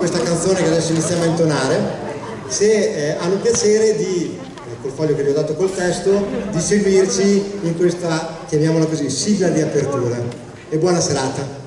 questa canzone che adesso iniziamo a intonare, se eh, hanno piacere di, eh, col foglio che vi ho dato col testo, di seguirci in questa, chiamiamola così, sigla di apertura. E buona serata.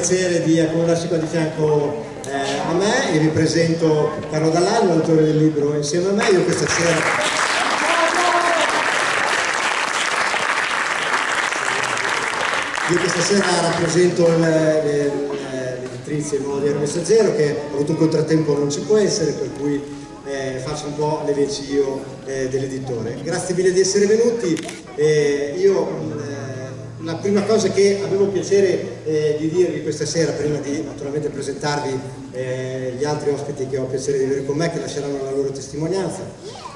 Piacere di accomodarsi qua di fianco eh, a me e vi presento Carlo Dall'Aglio, l'autore del libro insieme a me. Io questa sera... Io questa sera rappresento l'editrice Nuovo Diario Messaggero che ha avuto un contrattempo non ci può essere, per cui eh, faccio un po' le veci io eh, dell'editore. Grazie mille di essere venuti. Eh, io la prima cosa che avevo piacere eh, di dirvi questa sera, prima di naturalmente presentarvi eh, gli altri ospiti che ho piacere di avere con me, che lasceranno la loro testimonianza,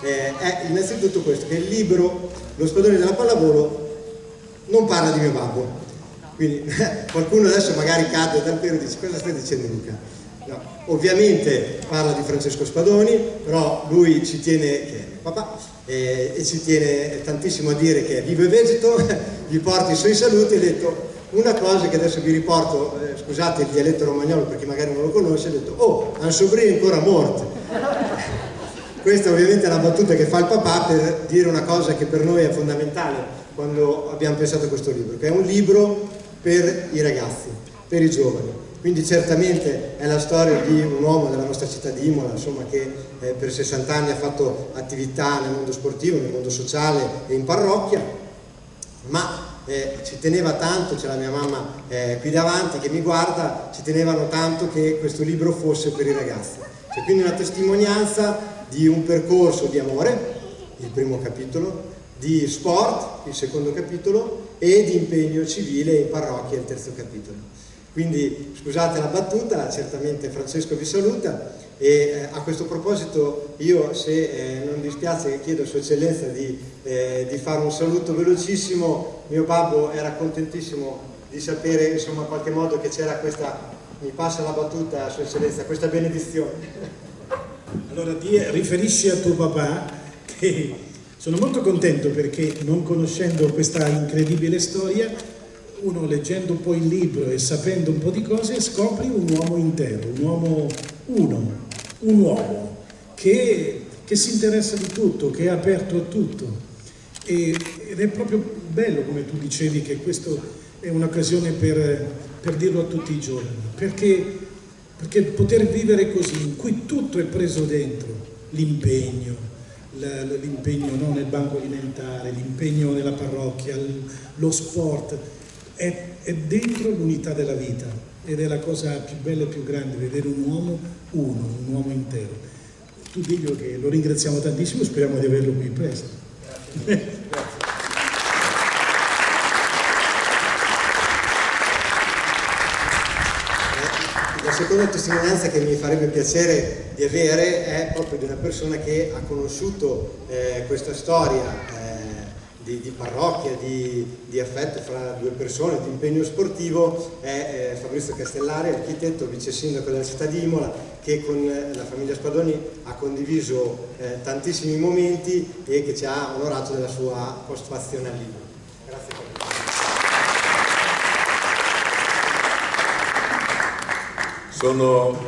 eh, è innanzitutto questo, che il libro Lo spadone della pallavolo non parla di mio babbo. Quindi qualcuno adesso magari cade dal pelo e dice cosa stai dicendo Luca? No, ovviamente parla di Francesco Spadoni, però lui ci tiene, che è papà, eh, e ci tiene tantissimo a dire che vive vegeto, gli porti i suoi saluti e ha detto una cosa che adesso vi riporto, eh, scusate il dialetto romagnolo perché magari non lo conosce, ha detto oh, un sobrino ancora morto. Questa ovviamente è una battuta che fa il papà per dire una cosa che per noi è fondamentale quando abbiamo pensato a questo libro, che è un libro per i ragazzi, per i giovani quindi certamente è la storia di un uomo della nostra città di Imola, insomma, che eh, per 60 anni ha fatto attività nel mondo sportivo, nel mondo sociale e in parrocchia, ma eh, ci teneva tanto, c'è la mia mamma eh, qui davanti che mi guarda, ci tenevano tanto che questo libro fosse per i ragazzi. C'è quindi una testimonianza di un percorso di amore, il primo capitolo, di sport, il secondo capitolo, e di impegno civile in parrocchia, il terzo capitolo. Quindi scusate la battuta, certamente Francesco vi saluta e eh, a questo proposito io se eh, non dispiace chiedo a Sua Eccellenza di, eh, di, fare un saluto velocissimo, mio babbo era contentissimo di sapere insomma in qualche modo che c'era questa, mi passa la battuta Sua Eccellenza, questa benedizione. Allora di, riferisci a tuo papà che sono molto contento perché non conoscendo questa incredibile storia uno leggendo poi il libro e sapendo un po' di cose scopri un uomo intero, un uomo uno, un uomo che, che si interessa di tutto, che è aperto a tutto. E, ed è proprio bello, come tu dicevi, che questa è un'occasione per, per, dirlo a tutti i giorni, perché, perché poter vivere così, in cui tutto è preso dentro, l'impegno, l'impegno no, nel banco alimentare, l'impegno nella parrocchia, lo sport, è, è dentro l'unità della vita ed è la cosa più bella e più grande, vedere un uomo uno, un uomo intero. Tu diglielo che lo ringraziamo tantissimo, speriamo di averlo qui presto. Grazie. La seconda testimonianza che mi farebbe piacere di avere è proprio di una persona che ha conosciuto eh, questa storia eh, di, di parrocchia, di, di, affetto fra due persone, di impegno sportivo è eh, Fabrizio Castellari, architetto, vice sindaco della città di Imola, che con eh, la famiglia Spadoni ha condiviso eh, tantissimi momenti e che ci ha onorato della sua postfazione al libro. Grazie. Sono,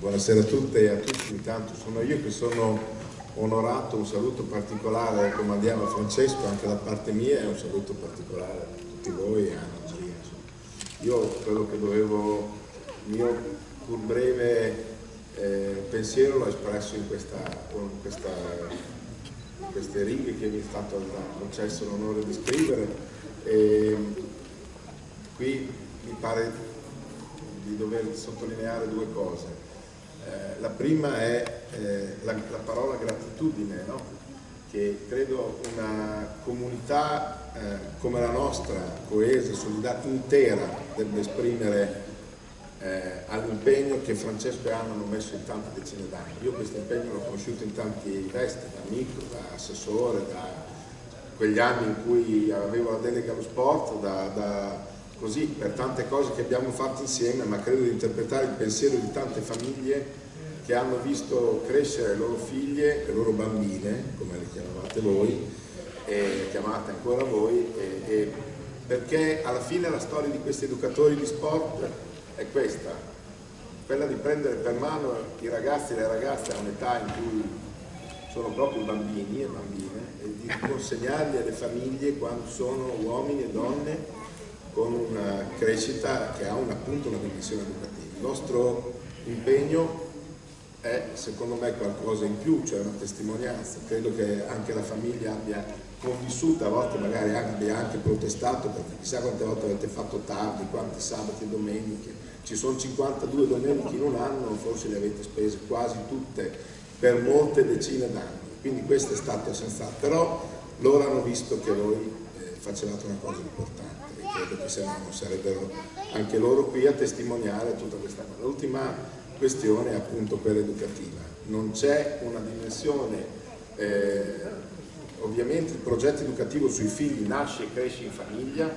buonasera a tutte e a tutti, intanto sono io che sono onorato, un saluto particolare al comandiano Francesco anche da parte mia e un saluto particolare a tutti voi e a Anna Io quello che dovevo, il mio pur breve eh, pensiero l'ho espresso in, questa, in, questa, queste righe che mi è stato concesso l'onore di scrivere e qui mi pare di dover sottolineare due cose. Eh, la prima è eh, la, la, parola gratitudine, no? che credo una comunità eh, come la nostra, coesa, solidata, intera, debba esprimere eh, all'impegno che Francesco e Anna hanno messo in tante decine d'anni. Io questo impegno l'ho conosciuto in tanti vesti, da amico, da assessore, da quegli anni in cui avevo la delega allo sport, da, da così per tante cose che abbiamo fatto insieme, ma credo di interpretare il pensiero di tante famiglie che hanno visto crescere le loro figlie, le loro bambine, come le chiamavate voi, e chiamate ancora voi, e, e perché alla fine la storia di questi educatori di sport è questa, quella di prendere per mano i ragazzi e le ragazze a un'età in cui sono proprio bambini e bambine e di consegnarli alle famiglie quando sono uomini e donne con una crescita che ha un, appunto una dimensione educativa. Il nostro impegno è secondo me qualcosa in più, cioè una testimonianza. Credo che anche la famiglia abbia convissuto, a volte magari abbia anche protestato, perché chissà quante volte avete fatto tardi, quanti sabati e domeniche. Ci sono 52 domeniche in un anno, forse le avete spese quasi tutte per molte decine d'anni. Quindi questo è stato senz'altro. Però loro hanno visto che voi eh, facevate una cosa importante credo che se no sarebbero anche loro qui a testimoniare tutta questa cosa. L'ultima questione è appunto quella educativa. Non c'è una dimensione, eh, ovviamente il progetto educativo sui figli nasce e cresce in famiglia,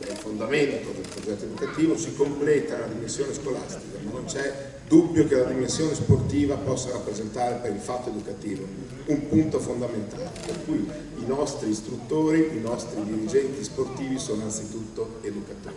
il fondamento del progetto educativo, si completa la dimensione scolastica, ma non c'è dubbio che la dimensione sportiva possa rappresentare per il fatto educativo un punto fondamentale, per cui i nostri istruttori, i nostri dirigenti sportivi sono anzitutto educatori.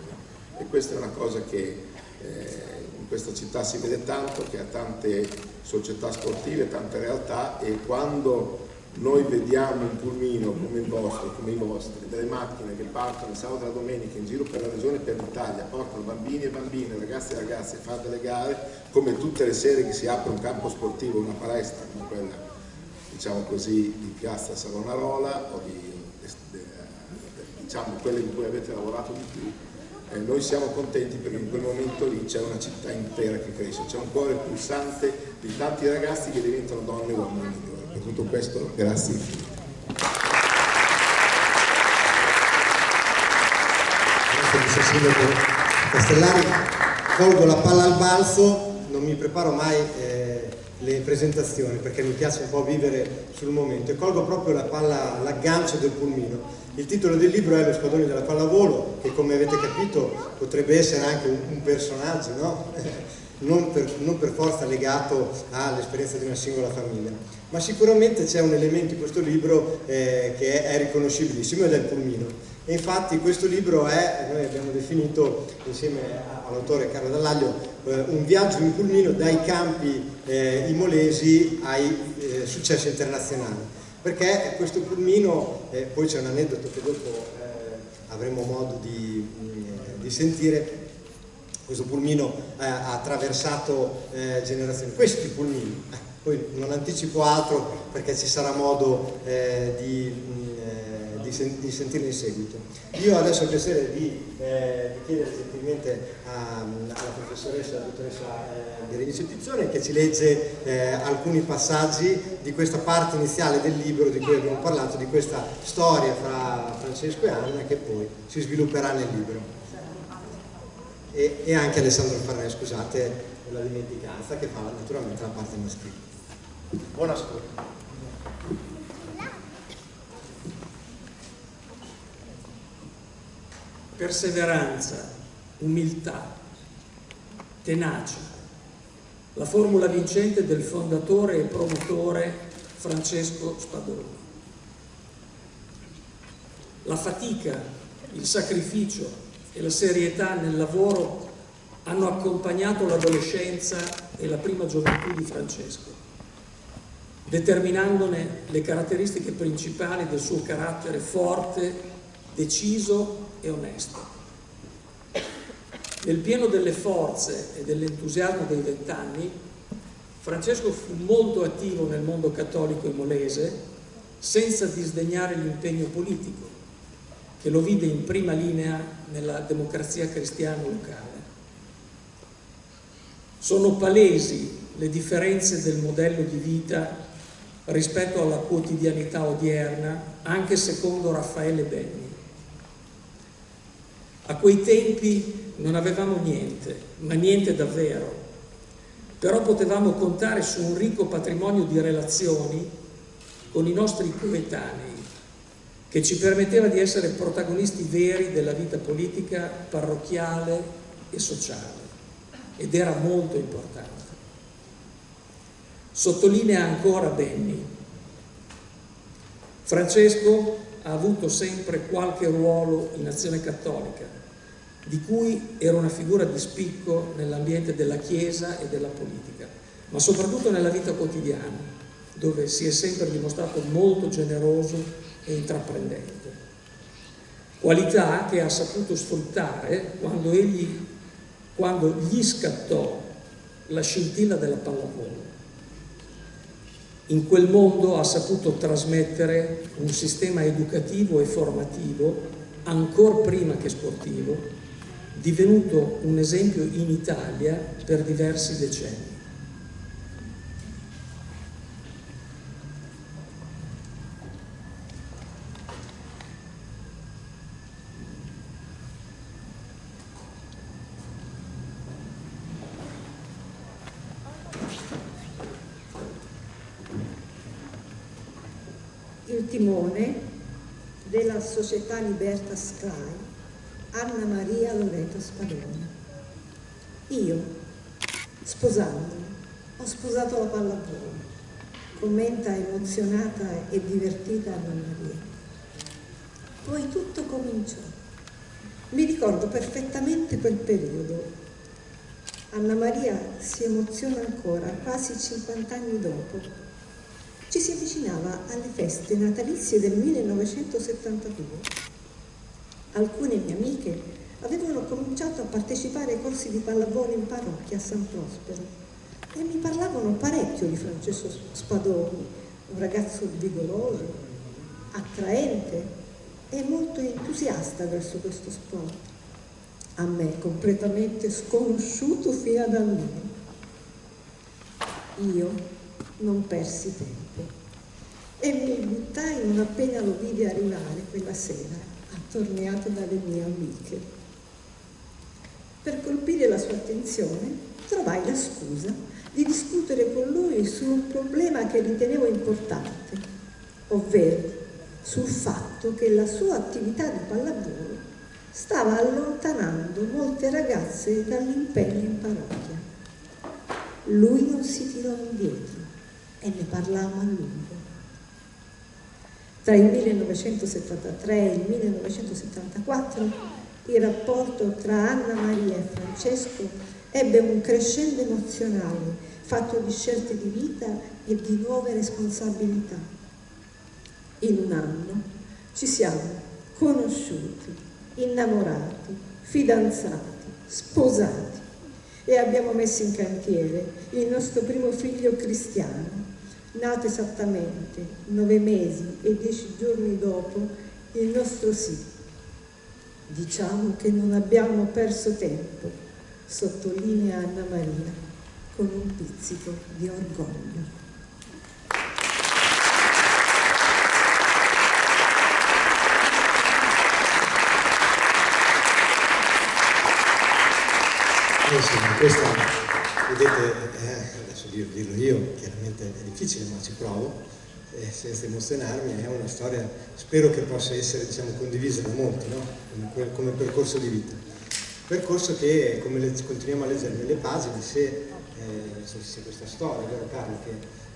E questa è una cosa che eh, questa città si vede tanto, che ha tante società sportive, tante realtà e quando noi vediamo un pulmino come il vostro, come i vostri, delle macchine che partono il sabato e la domenica in giro per la regione e per l'Italia, portano bambini e bambine, ragazzi e ragazze a fare delle gare, come tutte le sere che si apre un campo sportivo, una palestra come quella, diciamo così, di Piazza Savonarola o di, diciamo, quelle in cui avete lavorato di più, eh, noi siamo contenti perché in quel momento lì c'è una città intera che cresce, c'è un cuore pulsante di tanti ragazzi che diventano donne e uomini migliori. Per tutto questo grazie. Grazie Sindaco Castellari, colgo la palla al balzo, non mi preparo mai eh, le presentazioni perché mi piace un po' vivere sul momento e colgo proprio la palla, l'aggancio del pulmino il titolo del libro è Lo spadone della pallavolo, che come avete capito potrebbe essere anche un, un personaggio, no? non, per, non, per, forza legato all'esperienza di una singola famiglia. Ma sicuramente c'è un elemento in questo libro eh, che è, riconoscibilissimo ed è il pulmino. E infatti questo libro è, noi abbiamo definito insieme all'autore Carlo Dallaglio, eh, un viaggio in pulmino dai campi eh, imolesi ai eh, successi internazionali. Perché questo pulmino, eh, poi c'è un aneddoto che dopo eh, avremo modo di, mm, di, sentire, questo pulmino ha attraversato generazioni, questi pulmini, eh, poi non anticipo altro perché ci sarà modo eh, di mm, di, sen di sentirne in seguito. Io adesso ho il piacere di, eh, di chiedere gentilmente a, alla professoressa, alla dottoressa eh, Berenice Pizzone che ci legge eh, alcuni passaggi di questa parte iniziale del libro di cui abbiamo parlato, di questa storia fra Francesco e Anna che poi si svilupperà nel libro. E, e anche Alessandro Farnè, scusate la dimenticanza, che fa naturalmente la parte maschile. Buon ascolto. perseveranza, umiltà, tenacia, la formula vincente del fondatore e promotore Francesco Spadoni. La fatica, il sacrificio e la serietà nel lavoro hanno accompagnato l'adolescenza e la prima gioventù di Francesco, determinandone le caratteristiche principali del suo carattere forte, deciso e onesto. Nel pieno delle forze e dell'entusiasmo dei vent'anni, Francesco fu molto attivo nel mondo cattolico imolese, senza disdegnare l'impegno politico, che lo vide in prima linea nella democrazia cristiana locale. Sono palesi le differenze del modello di vita rispetto alla quotidianità odierna, anche secondo Raffaele Benni. A quei tempi non avevamo niente, ma niente davvero, però potevamo contare su un ricco patrimonio di relazioni con i nostri coetanei, che ci permetteva di essere protagonisti veri della vita politica, parrocchiale e sociale, ed era molto importante. Sottolinea ancora Benny. Francesco ha avuto sempre qualche ruolo in azione cattolica, di cui era una figura di spicco nell'ambiente della Chiesa e della politica, ma soprattutto nella vita quotidiana, dove si è sempre dimostrato molto generoso e intraprendente. Qualità che ha saputo sfruttare quando, egli, quando gli scattò la scintilla della pallavolo. In quel mondo ha saputo trasmettere un sistema educativo e formativo, ancora prima che sportivo, divenuto un esempio in Italia per diversi decenni. il timone della società Libertas Sky Anna Maria Loreto Spadoni. Io, sposandomi, ho sposato la pallavolo, commenta emozionata e divertita Anna Maria. Poi tutto cominciò. Mi ricordo perfettamente quel periodo. Anna Maria si emoziona ancora, quasi 50 anni dopo, ci si avvicinava alle feste natalizie del 1972. Alcune mie amiche avevano cominciato a partecipare ai corsi di pallavolo in parrocchia a San Prospero e mi parlavano parecchio di Francesco Spadoni, un ragazzo vigoroso, attraente e molto entusiasta verso questo sport. A me completamente sconosciuto fino ad allora. Io non persi tempo e mi buttai non appena lo vidi arrivare quella sera, attorniato dalle mie amiche. Per colpire la sua attenzione trovai la scusa di discutere con lui su un problema che ritenevo importante, ovvero sul fatto che la sua attività di pallavolo stava allontanando molte ragazze dall'impegno in parrocchia. Lui non si tirò indietro e ne parlammo a lungo. Tra il 1973 e il 1974 il rapporto tra Anna Maria e Francesco ebbe un crescendo emozionale fatto di scelte di vita e di nuove responsabilità. In un anno ci siamo conosciuti, innamorati, fidanzati, sposati e abbiamo messo in cantiere il nostro primo figlio cristiano, nato esattamente nove mesi e dieci giorni dopo il nostro sì. Diciamo che non abbiamo perso tempo, sottolinea Anna Maria con un pizzico di orgoglio. Eh sì, questa, vedete, eh, adesso dirlo io, chiaramente è difficile ma ci provo, eh, senza emozionarmi, è una storia, spero che possa essere diciamo, condivisa da molti, no? come, come, percorso di vita. Percorso che, come le, continuiamo a leggere nelle pagine, se, eh, se questa storia, vero Carlo, che,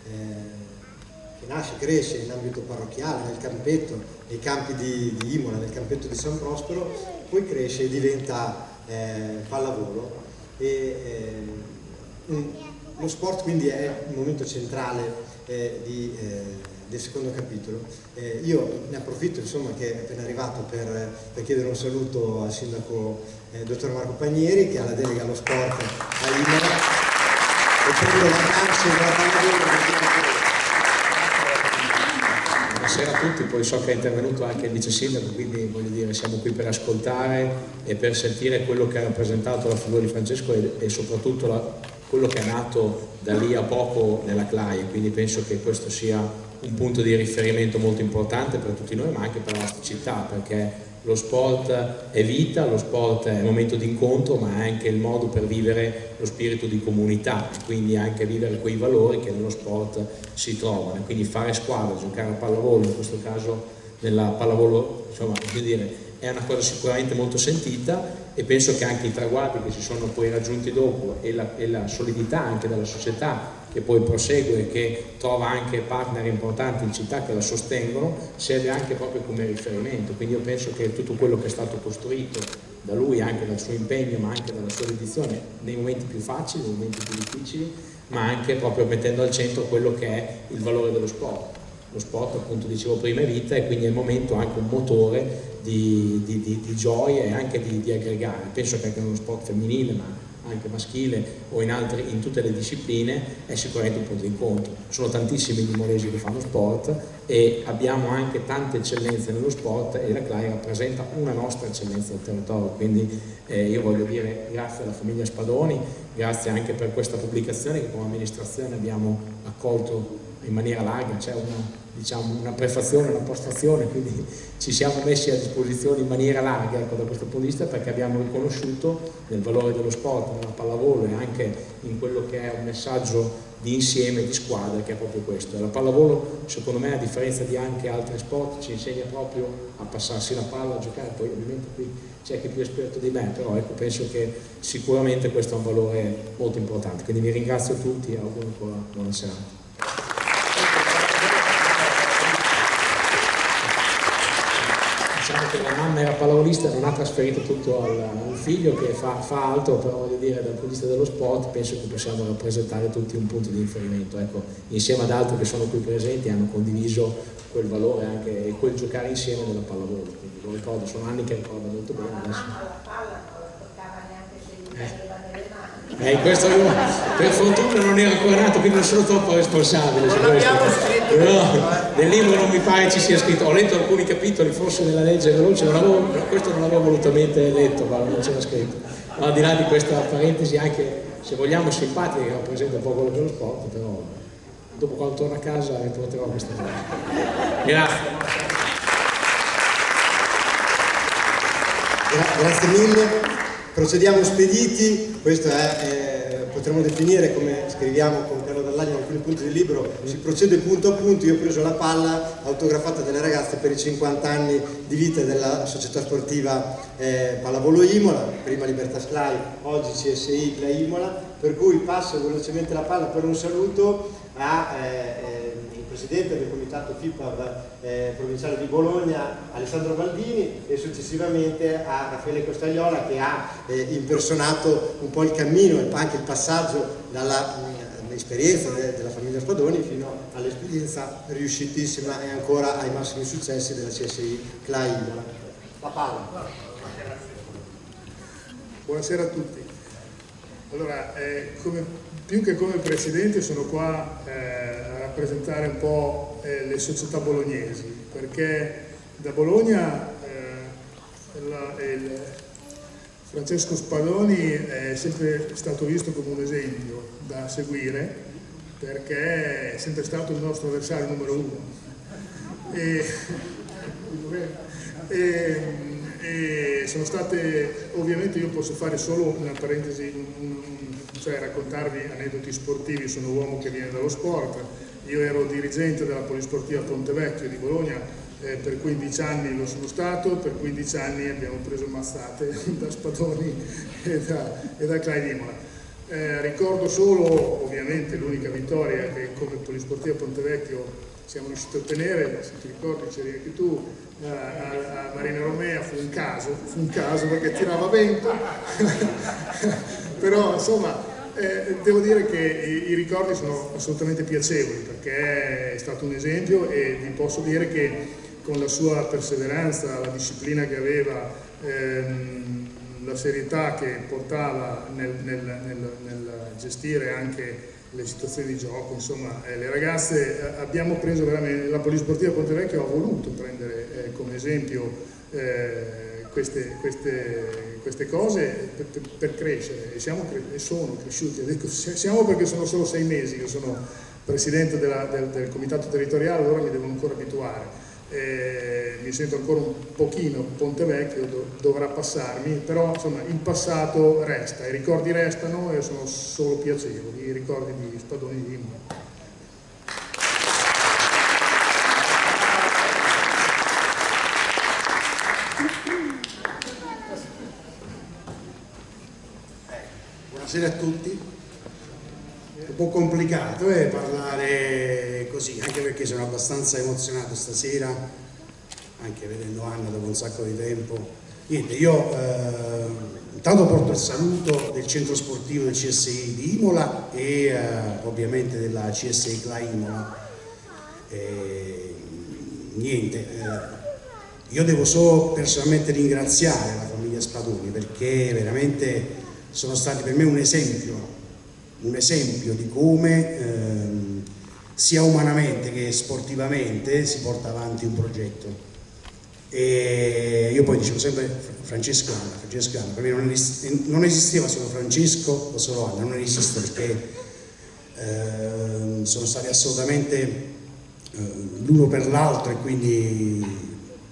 eh, che, nasce, cresce in ambito parrocchiale, nel campetto, nei campi di, di Imola, nel campetto di San Prospero, poi cresce e diventa eh, pallavolo e, eh, lo sport quindi è un momento centrale eh, di, eh, del secondo capitolo. Eh, io ne approfitto insomma, che è appena arrivato per, per chiedere un saluto al sindaco eh, dottor Marco Pagnieri che ha la delega allo sport a Imola e prendo vacanze dalla pallavolo buonasera a tutti, poi so che è intervenuto anche il vice sindaco, quindi voglio dire siamo qui per ascoltare e per sentire quello che ha rappresentato la figura di Francesco e, e soprattutto la, quello che è nato da lì a poco nella CLAI, quindi penso che questo sia un punto di riferimento molto importante per tutti noi ma anche per la nostra città perché lo sport è vita, lo sport è momento di incontro ma è anche il modo per vivere lo spirito di comunità quindi anche vivere quei valori che nello sport si trovano. Quindi fare squadra, giocare a pallavolo in questo caso nella pallavolo insomma, dire, è una cosa sicuramente molto sentita e penso che anche i traguardi che si sono poi raggiunti dopo e la, e la solidità anche della società che poi prosegue e che trova anche partner importanti in città che la sostengono, serve anche proprio come riferimento. Quindi io penso che tutto quello che è stato costruito da lui, anche dal suo impegno, ma anche dalla sua dedizione, nei momenti più facili, nei momenti più difficili, ma anche proprio mettendo al centro quello che è il valore dello sport. Lo sport, appunto, dicevo prima, è vita e quindi è il momento anche un motore di, di, di, di gioia e anche di, aggregare. Penso che anche nello sport femminile, ma anche maschile o in, altre, in tutte le discipline è sicuramente un punto di incontro. Sono tantissimi gli imolesi che fanno sport e abbiamo anche tante eccellenze nello sport e la CLAI rappresenta una nostra eccellenza del territorio, quindi eh, io voglio dire grazie alla famiglia Spadoni, grazie anche per questa pubblicazione che come amministrazione abbiamo accolto in maniera larga, c'è una diciamo, una prefazione, una postazione, quindi ci siamo messi a disposizione in maniera larga ecco, da questo punto di vista perché abbiamo riconosciuto nel valore dello sport, nella pallavolo e anche in quello che è un messaggio di insieme, di squadra, che è proprio questo. La pallavolo, secondo me, a differenza di anche altri sport, ci insegna proprio a passarsi la palla, a giocare, poi ovviamente qui c'è chi è più esperto di me, però ecco, penso che sicuramente questo è un valore molto importante. Quindi vi ringrazio tutti e auguro ancora buona serata. diciamo che la mamma era pallavolista e non ha trasferito tutto al, al figlio che fa, fa, altro, però voglio dire dal punto di vista dello sport penso che possiamo rappresentare tutti un punto di riferimento, ecco, insieme ad altri che sono qui presenti hanno condiviso quel valore anche e quel giocare insieme della pallavolo, quindi lo ricordo, sono anni che ricordo molto bene adesso. Eh, questo io, per fortuna non ero ancora nato, quindi non sono troppo responsabile su questo. Però nel libro non mi pare ci sia scritto, ho letto alcuni capitoli, forse nella legge veloce, non avevo, questo non l'avevo volutamente letto, ma non c'era scritto. Ma al di là di questa parentesi, anche se vogliamo simpatica, che rappresenta un po' quello dello sport, però dopo quando torno a casa riporterò questa cosa. Grazie. Grazie mille. Procediamo spediti, questo è, eh, potremmo definire come scriviamo con Carlo Dall'Agno in alcuni punti del libro, si procede punto a punto, io ho preso la palla autografata dalle ragazze per i 50 anni di vita della società sportiva eh, Pallavolo Imola, prima Libertas Clay, oggi CSI Clay Imola, per cui passo velocemente la palla per un saluto a eh, eh presidente del comitato FIPAB eh, provinciale di Bologna Alessandro Baldini e successivamente a Raffaele Costagliola che ha eh, impersonato un po' il cammino e anche il passaggio dall'esperienza mm, de della famiglia Spadoni fino all'esperienza riuscitissima e ancora ai massimi successi della CSI CLAI. La palla. Buonasera a tutti. Allora, eh, come, più che come presidente sono qua eh, rappresentare un po' eh, le società bolognesi, perché da Bologna eh, la, Francesco Spadoni è sempre stato visto come un esempio da seguire, perché è sempre stato il nostro avversario numero uno. E, e, e sono state, ovviamente io posso fare solo una parentesi, un, un, cioè raccontarvi aneddoti sportivi, sono un uomo che viene dallo sport, io ero dirigente della Polisportiva Pontevecchio di Bologna, eh, per 15 anni lo sono stato, per 15 anni abbiamo preso mazzate da Spadoni e da, e da Claidimola. Eh, ricordo solo, ovviamente, l'unica vittoria che come Polisportiva Pontevecchio siamo riusciti a ottenere, se ti ricordi c'eri anche tu, a, a, a Marina Romea fu un caso, fu un caso perché tirava vento, però insomma eh, devo dire che i, i, ricordi sono assolutamente piacevoli perché è stato un esempio e vi posso dire che con la sua perseveranza, la disciplina che aveva, ehm, la serietà che portava nel, nel, nel, nel, gestire anche le situazioni di gioco, insomma, eh, le ragazze eh, abbiamo preso veramente, la Polisportiva Pontevecchio ha voluto prendere eh, come esempio eh, queste, queste, queste cose per, per, per, crescere e, siamo, e sono cresciuti. Siamo perché sono solo sei mesi che sono presidente della, del, del, comitato territoriale, allora mi devo ancora abituare. Eh, mi sento ancora un pochino Ponte Vecchio, do, dovrà passarmi, però insomma il passato resta, i ricordi restano e sono solo piacevoli, i ricordi di Spadoni di Imola. Buonasera a tutti. È un po' complicato eh, parlare così, anche perché sono abbastanza emozionato stasera, anche vedendo Anna dopo un sacco di tempo. Niente, io eh, intanto porto il saluto del centro sportivo del CSI di Imola e eh, ovviamente della CSI Cla Imola. E, niente, eh, io devo solo personalmente ringraziare la famiglia Spadoni perché veramente sono stati per me un esempio, un esempio di come ehm, sia umanamente che sportivamente si porta avanti un progetto. E io poi dicevo sempre Francesco Anna, Francesco Anna, per me non, esisteva, non esisteva solo Francesco o solo Anna, non esiste perché eh, sono stati assolutamente eh, l'uno per l'altro e quindi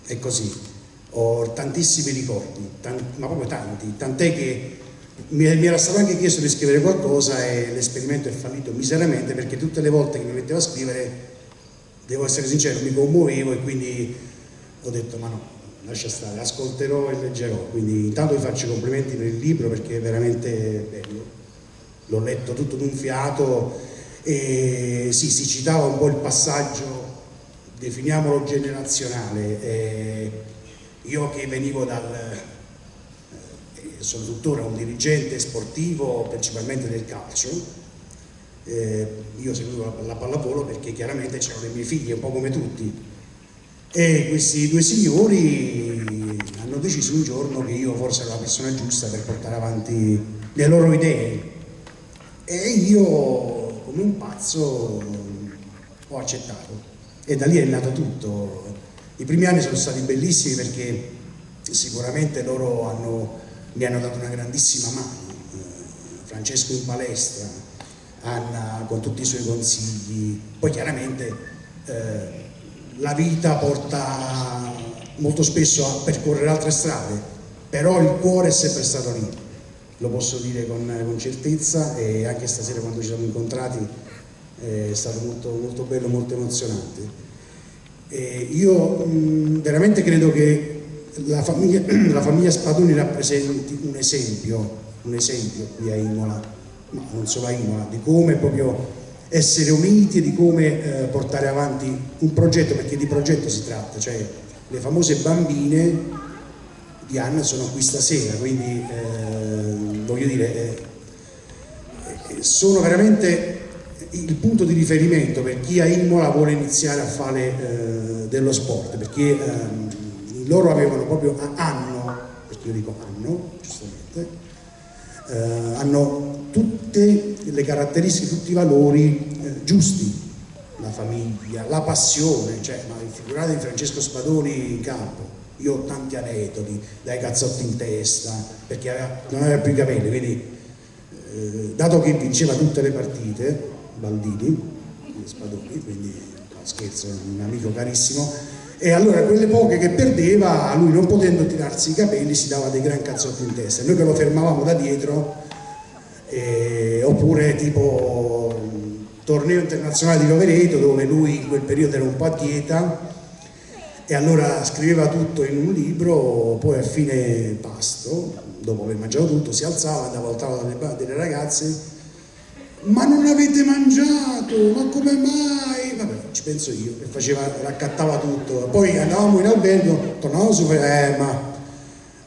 è così. Ho tantissimi ricordi, tanti, ma proprio tanti, tant'è che mi, era stato anche chiesto di scrivere qualcosa e l'esperimento è fallito miseramente perché tutte le volte che mi mettevo a scrivere, devo essere sincero, mi commuovevo e quindi ho detto ma no, lascia stare, ascolterò e leggerò, quindi intanto vi faccio i complimenti per il libro perché è veramente bello, l'ho letto tutto d'un fiato e sì, si citava un po' il passaggio, definiamolo generazionale, e io che venivo dal, eh, sono tuttora un dirigente sportivo principalmente del calcio, eh, io seguivo la pallavolo perché chiaramente c'erano le mie figlie, un po' come tutti, e questi due signori hanno deciso un giorno che io forse ero la persona giusta per portare avanti le loro idee. E io come un pazzo ho accettato. E da lì è nato tutto. I primi anni sono stati bellissimi perché sicuramente loro hanno, mi hanno dato una grandissima mano eh, Francesco in palestra Anna con tutti i suoi consigli poi chiaramente eh, la vita porta molto spesso a percorrere altre strade, però il cuore è sempre stato lì, lo posso dire con, con certezza e anche stasera quando ci siamo incontrati è stato molto, molto bello, molto emozionante. E io mh, veramente credo che la famiglia, la famiglia Spadoni rappresenti un esempio, un esempio qui a Imola, ma non solo a Imola, di come proprio essere uniti e di come eh, portare avanti un progetto, perché di progetto si tratta, cioè le famose bambine di Anna sono qui stasera, quindi eh, voglio dire, eh, eh, sono veramente il punto di riferimento per chi a Imola vuole iniziare a fare eh, dello sport, perché ehm, loro avevano proprio, hanno, perché io dico hanno, giustamente, eh, hanno tutte le caratteristiche, tutti i valori eh, giusti, la famiglia, la passione, cioè, ma figurate Francesco Spadoni in campo, io ho tanti aneddoti, dai cazzotti in testa, perché aveva, non aveva più i capelli, quindi eh, dato che vinceva tutte le partite, Baldini, Spadoni, quindi no, scherzo, un amico carissimo, e allora quelle poche che perdeva, lui non potendo tirarsi i capelli si dava dei gran cazzotti in testa, noi che lo fermavamo da dietro, eh, oppure tipo torneo internazionale di Rovereto dove lui in quel periodo era un po' a dieta e allora scriveva tutto in un libro, poi a fine pasto, dopo aver mangiato tutto, si alzava, andava al tavolo delle, delle ragazze ma non avete mangiato, ma come mai? Vabbè, ci penso io, e faceva, raccattava tutto. Poi andavamo in albergo, tornavamo su, eh, ma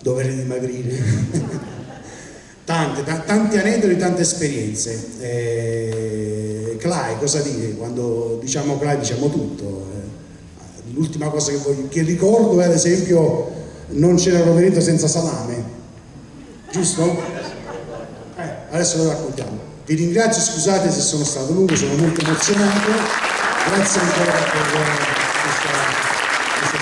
dovrei dimagrire. tante, tanti aneddoti, tante esperienze. Eh, Clay, cosa dire? Quando diciamo Clay diciamo tutto. Eh, l'ultima cosa che, voglio, che ricordo è ad esempio non c'era Rovereto senza salame, giusto? Eh, adesso lo raccontiamo. Vi ringrazio, scusate se sono stato lungo, sono molto emozionato. Grazie ancora per questa, questa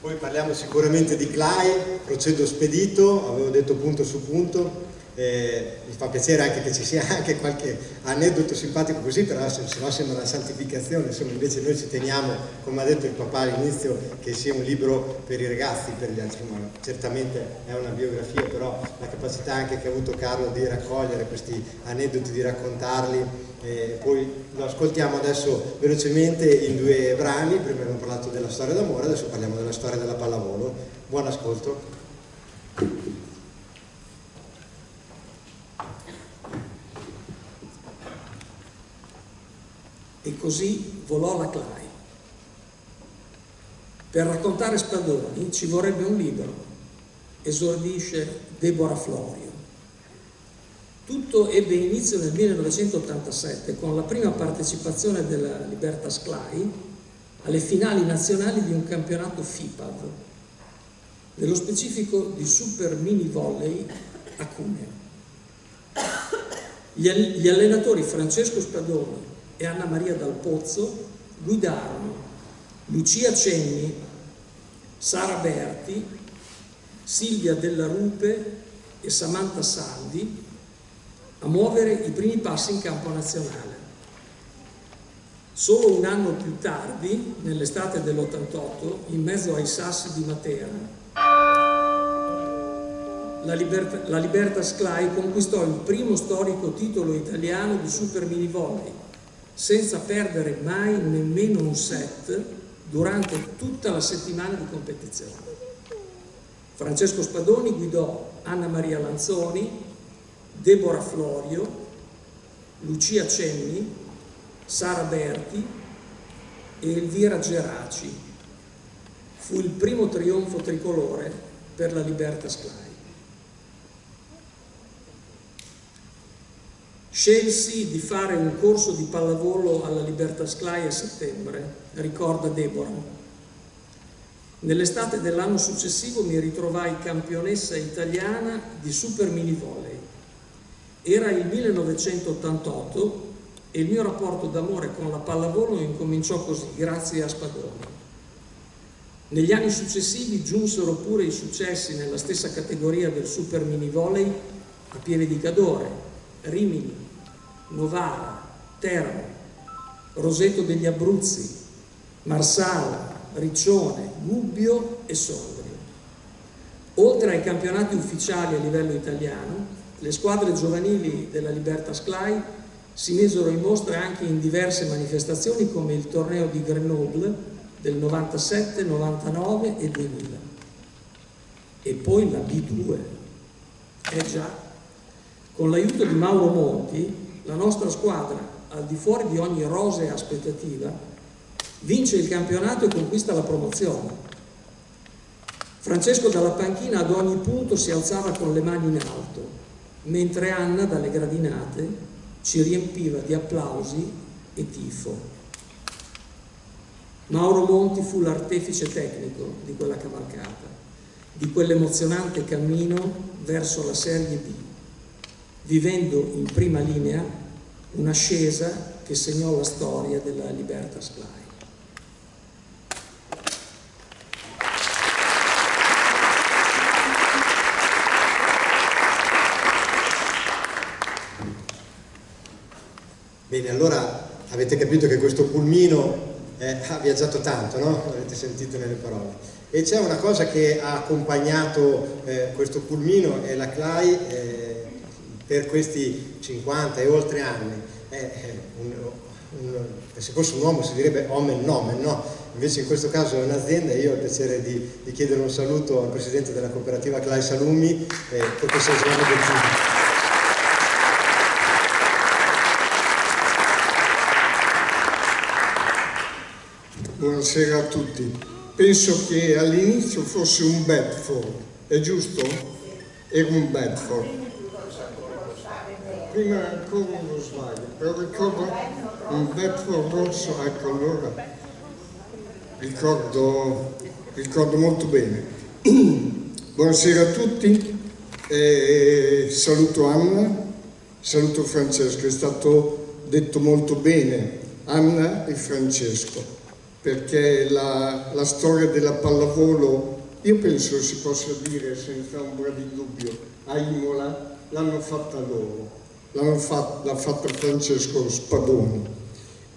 Poi parliamo sicuramente di Clay, procedo spedito, avevo detto punto su punto, eh, mi fa piacere anche che ci sia anche qualche aneddoto simpatico così, però se, se no sembra una santificazione, insomma invece noi ci teniamo, come ha detto il papà all'inizio, che sia un libro per i ragazzi, per gli altri, ma certamente è una biografia, però la capacità anche che ha avuto Carlo di raccogliere questi aneddoti, di raccontarli, eh, poi lo ascoltiamo adesso velocemente in due brani, prima abbiamo parlato della storia d'amore, adesso parliamo della storia della pallavolo. Buon ascolto. E così volò la Clay. Per raccontare Spadoni ci vorrebbe un libro, esordisce Deborah Florio. Tutto ebbe inizio nel 1987 con la prima partecipazione della Libertas Clay alle finali nazionali di un campionato FIPAV. nello specifico di Super Mini Volley a Cuneo. Gli allenatori Francesco Spadoni e Anna Maria Dal Pozzo guidarono Lucia Cenni, Sara Berti, Silvia Della Rupe e Samantha Saldi a muovere i primi passi in campo nazionale. Solo un anno più tardi, nell'estate dell'88, in mezzo ai sassi di Matera, la, Liberta, la Libertas Clay conquistò il primo storico titolo italiano di Super Mini Volley, senza perdere mai nemmeno un set durante tutta la settimana di competizione. Francesco Spadoni guidò Anna Maria Lanzoni, Deborah Florio, Lucia Cenni, Sara Berti e Elvira Geraci. Fu il primo trionfo tricolore per la Libertas Clay. Scelsi di fare un corso di pallavolo alla Libertas Clay a settembre, ricorda Deborah. Nell'estate dell'anno successivo mi ritrovai campionessa italiana di super mini volley. Era il 1988 e il mio rapporto d'amore con la pallavolo incominciò così, grazie a Spadoni. Negli anni successivi giunsero pure i successi nella stessa categoria del super mini volley a Pieve di Cadore, Rimini, Novara, Teramo, Roseto degli Abruzzi, Marsala, Riccione, Gubbio e Sondrio. Oltre ai campionati ufficiali a livello italiano, le squadre giovanili della Libertas Clay si misero in mostra anche in diverse manifestazioni come il torneo di Grenoble del 97, 99 e 2000. E poi la B2. Eh già, con l'aiuto di Mauro Monti la nostra squadra, al di fuori di ogni rosea aspettativa, vince il campionato e conquista la promozione. Francesco dalla panchina ad ogni punto si alzava con le mani in alto, mentre Anna dalle gradinate ci riempiva di applausi e tifo. Mauro Monti fu l'artefice tecnico di quella cavalcata, di quell'emozionante cammino verso la Serie B vivendo in prima linea un'ascesa che segnò la storia della Libertas Clay. Bene, allora avete capito che questo pulmino eh, ha viaggiato tanto, no? L'avete sentito nelle parole. E c'è una cosa che ha accompagnato eh, questo pulmino e la Clay eh, per questi 50 e oltre anni è un, un, se fosse un uomo si direbbe omen nomen, no? invece in questo caso è un'azienda e io ho il piacere di, di, chiedere un saluto al presidente della cooperativa Clay Salumi, eh, professor Giovanni Bettini. Buonasera a tutti. Penso che all'inizio fosse un Bedford, è giusto? Era un Bedford prima ancora uno sbaglio, però ricordo un vetro rosso, ecco allora ricordo, ricordo molto bene. Buonasera a tutti, eh, saluto Anna, saluto Francesco, è stato detto molto bene Anna e Francesco, perché la, la storia della pallavolo, io penso si possa dire senza ombra di dubbio, a Imola l'hanno fatta loro l'ha fatta, fatta Francesco Spadoni.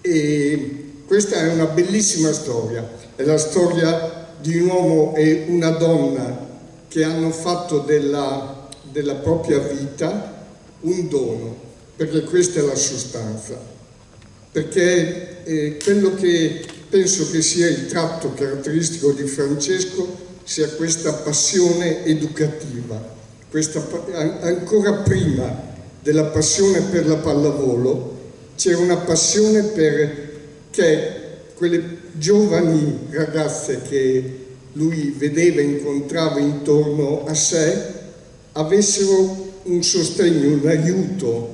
E questa è una bellissima storia, è la storia di un uomo e una donna che hanno fatto della, della propria vita un dono, perché questa è la sostanza. Perché eh, quello che penso che sia il tratto caratteristico di Francesco sia questa passione educativa, questa, ancora prima della passione per la pallavolo, c'era una passione perché quelle giovani ragazze che lui vedeva e incontrava intorno a sé avessero un sostegno, un aiuto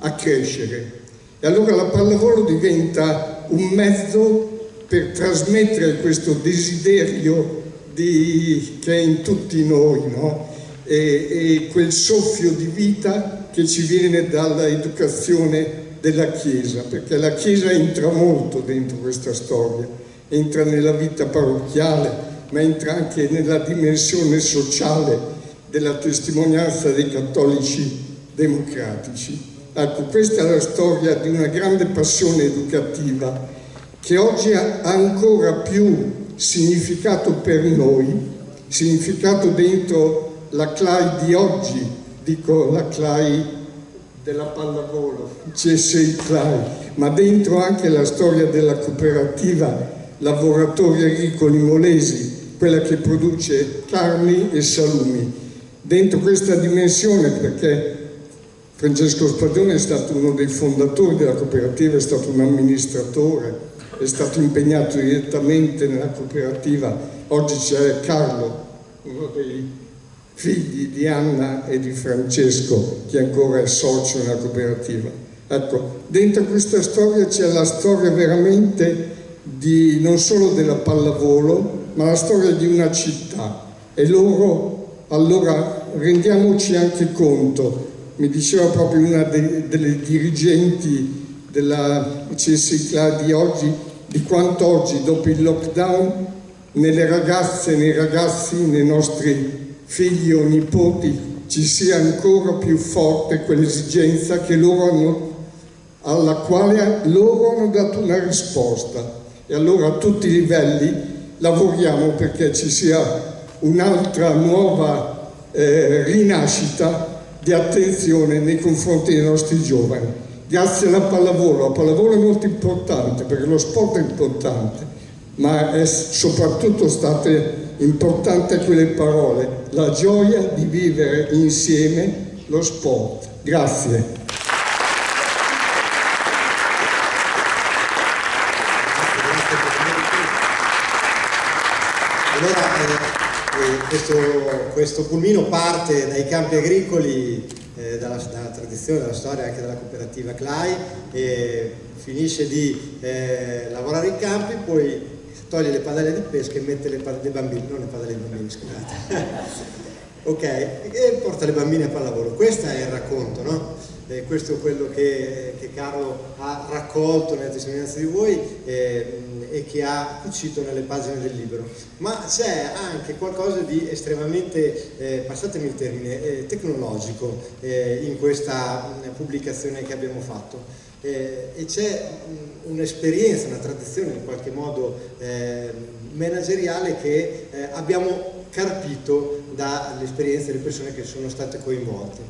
a crescere. E allora la pallavolo diventa un mezzo per trasmettere questo desiderio di, che è in tutti noi, no? e, e quel soffio di vita che ci viene dall'educazione della Chiesa, perché la Chiesa entra molto dentro questa storia, entra nella vita parrocchiale, ma entra anche nella dimensione sociale della testimonianza dei cattolici democratici. Ecco, questa è la storia di una grande passione educativa che oggi ha ancora più significato per noi, significato dentro la CLAI di oggi, dico la CLAI della pallavolo, CSI CLAI, ma dentro anche la storia della cooperativa Lavoratori Agricoli Molesi, quella che produce carni e salumi. Dentro questa dimensione, perché Francesco Spadone è stato uno dei fondatori della cooperativa, è stato un amministratore, è stato impegnato direttamente nella cooperativa. Oggi c'è Carlo, uno dei figli di Anna e di Francesco, che ancora è socio nella cooperativa. Ecco, dentro questa storia c'è la storia veramente di, non solo della pallavolo, ma la storia di una città. E loro, allora, rendiamoci anche conto mi diceva proprio una de, delle dirigenti della CSICLA di oggi, di quanto oggi dopo il lockdown nelle ragazze, nei ragazzi, nei nostri figli o nipoti ci sia ancora più forte quell'esigenza alla quale loro hanno dato una risposta. E allora a tutti i livelli lavoriamo perché ci sia un'altra nuova eh, rinascita di attenzione nei confronti dei nostri giovani. Grazie alla pallavolo, la pallavolo è molto importante perché lo sport è importante, ma è soprattutto state importanti quelle parole, la gioia di vivere insieme lo sport. Grazie. Eh, eh, questo, questo, pulmino parte dai campi agricoli, eh, dalla, dalla, tradizione, dalla storia anche della cooperativa CLAI, e finisce di eh, lavorare in campi, poi toglie le padelle di pesca e mette le padelle dei bambini, non le padelle dei bambini, scusate. ok, e porta le bambine a pallavolo. Questo è il racconto, no? Eh, questo è quello che, che, Carlo ha raccolto nelle testimonianze di voi eh, e che ha cucito nelle pagine del libro. Ma c'è anche qualcosa di estremamente, eh, passatemi il termine, eh, tecnologico eh, in questa pubblicazione che abbiamo fatto. Eh, e c'è un'esperienza, una tradizione in qualche modo manageriale che abbiamo carpito dall'esperienza delle persone che sono state coinvolte.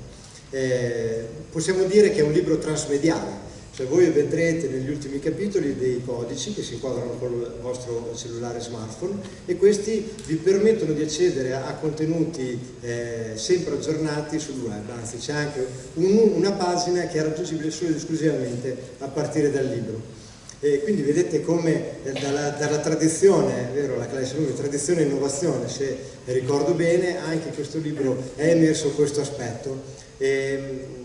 Eh, possiamo dire che è un libro transmediale, cioè voi vedrete negli ultimi capitoli dei codici che si inquadrano col vostro cellulare smartphone e questi vi permettono di accedere a, contenuti eh, sempre aggiornati sul web, anzi c'è anche un, una pagina che è raggiungibile solo ed esclusivamente a partire dal libro. E quindi vedete come eh, dalla, dalla, tradizione, è vero, la classe lunga, tradizione e innovazione, se ricordo bene, anche questo libro è emerso questo aspetto eh,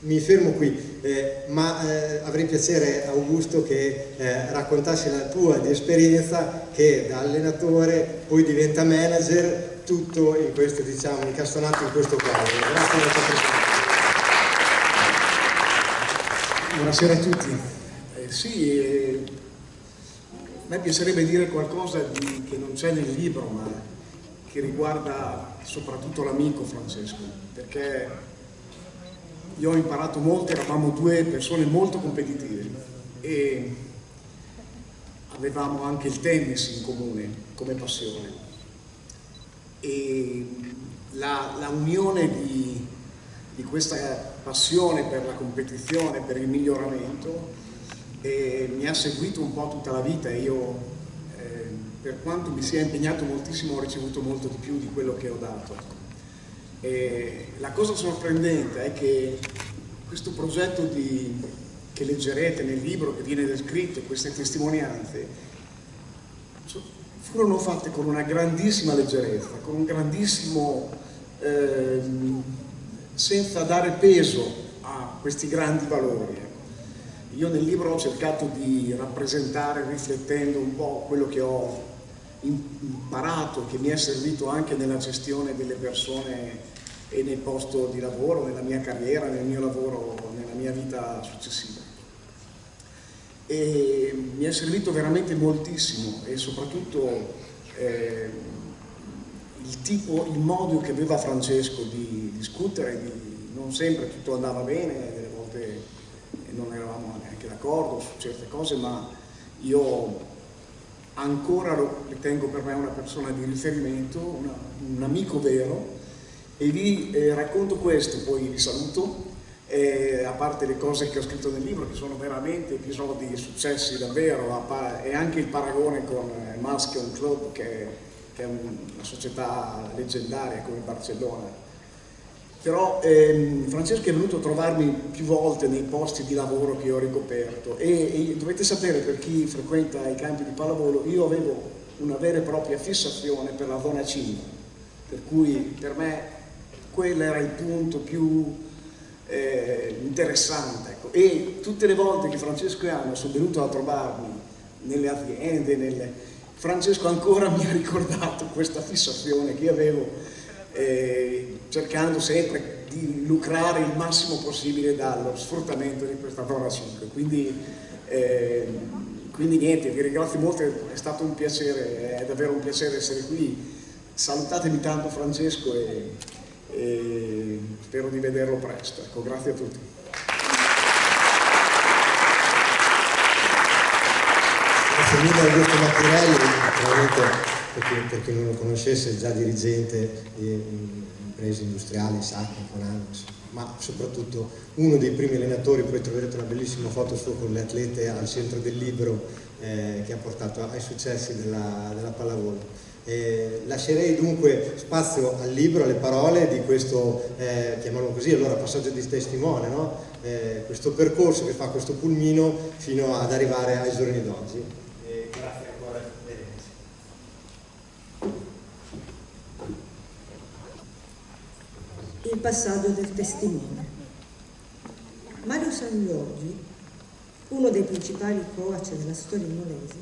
mi fermo qui, eh, ma eh, avrei piacere Augusto che eh, raccontassi la tua di esperienza che da allenatore poi diventa manager, tutto in questo, diciamo, incastonato in questo quadro. Grazie per la tua presenza. Buonasera a tutti. Eh, sì, eh, a me piacerebbe dire qualcosa di, che non c'è nel libro, ma che riguarda soprattutto l'amico Francesco, perché io ho imparato molto, eravamo due persone molto competitive e avevamo anche il tennis in comune come passione e la, la unione di, di, questa passione per la competizione, per il miglioramento eh, mi ha seguito un po' tutta la vita io per quanto mi sia impegnato moltissimo ho ricevuto molto di più di quello che ho dato. E la cosa sorprendente è che questo progetto di, che leggerete nel libro che viene descritto, queste testimonianze, furono fatte con una grandissima leggerezza, con un grandissimo, eh, senza dare peso a questi grandi valori. Io nel libro ho cercato di rappresentare, riflettendo un po' quello che ho imparato, che mi è servito anche nella gestione delle persone e nel posto di lavoro, nella mia carriera, nel mio lavoro, nella mia vita successiva. E mi è servito veramente moltissimo e soprattutto eh, il tipo, il modo che aveva Francesco di discutere, di, non sempre tutto andava bene, delle volte non eravamo neanche d'accordo su certe cose, ma io ancora lo ritengo per me una persona di riferimento, una, un amico vero. E vi eh, racconto questo, poi vi saluto, eh, a parte le cose che ho scritto nel libro che sono veramente episodi successi davvero e anche il paragone con Muskeon Club che, che è una società leggendaria come Barcellona però ehm, Francesco è venuto a trovarmi più volte nei posti di lavoro che ho ricoperto e, e, dovete sapere per chi frequenta i campi di pallavolo io avevo una vera e propria fissazione per la zona 5 per cui per me quello era il punto più eh, interessante ecco. e tutte le volte che Francesco e Anna sono venuti a trovarmi nelle aziende nelle... Francesco ancora mi ha ricordato questa fissazione che avevo eh, cercando sempre di lucrare il massimo possibile dallo sfruttamento di questa zona 5. Quindi, eh, quindi niente, vi ringrazio molto, è stato un piacere, è davvero un piacere essere qui. Salutatemi tanto Francesco e, e spero di vederlo presto. Ecco, grazie a tutti. Grazie mille Augusto Mattirelli, veramente per, chi non lo conoscesse, già dirigente di imprese industriali, SAC, Conan, ma soprattutto uno dei primi allenatori, poi troverete una bellissima foto sua con le atlete al centro del libro eh, che ha portato ai successi della, della pallavolo. Eh, lascerei dunque spazio al libro, alle parole di questo, eh, chiamiamolo così, allora passaggio di testimone, no? eh, questo percorso che fa questo pulmino fino ad arrivare ai giorni d'oggi. Il passaggio del testimone. Mario San Giorgi, uno dei principali coach della storia molese,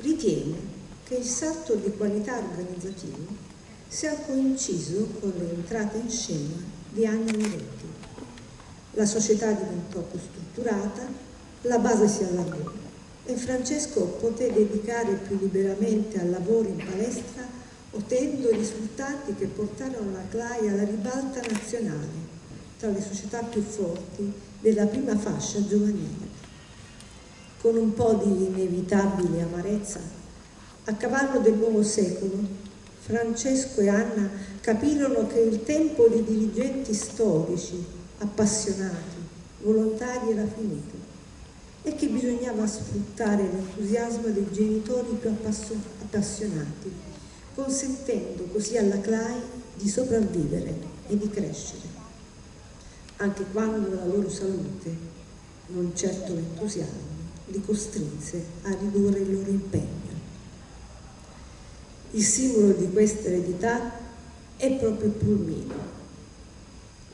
ritiene che il salto di qualità organizzativa sia coinciso con l'entrata in scena di Anna Moretti. La società diventò più strutturata, la base si allargò e Francesco poté dedicare più liberamente al lavoro in palestra ottenendo risultati che portarono la CLAI alla ribalta nazionale tra le società più forti della prima fascia giovanile. Con un po' di inevitabile amarezza, a cavallo del nuovo secolo, Francesco e Anna capirono che il tempo dei dirigenti storici, appassionati, volontari era finito e che bisognava sfruttare l'entusiasmo dei genitori più appassionati consentendo così alla CLAI di sopravvivere e di crescere, anche quando la loro salute, non certo l'entusiasmo, li costrinse a ridurre il loro impegno. Il simbolo di questa eredità è proprio il pulmino.